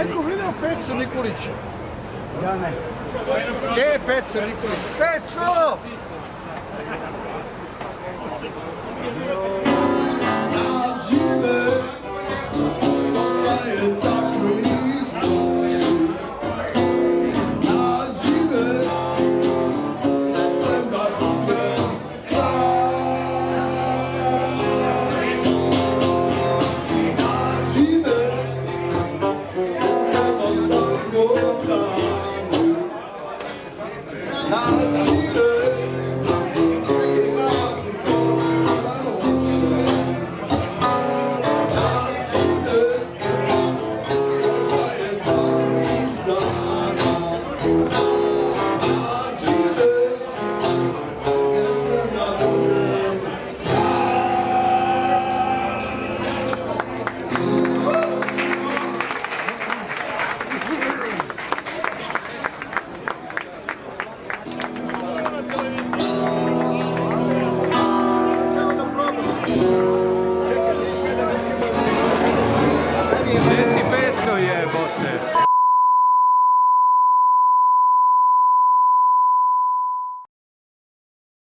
Neko vidio Pecu Nikolića? Ja ne. Gdje je Peca Nikolić? Peco! Gdje si je jebote?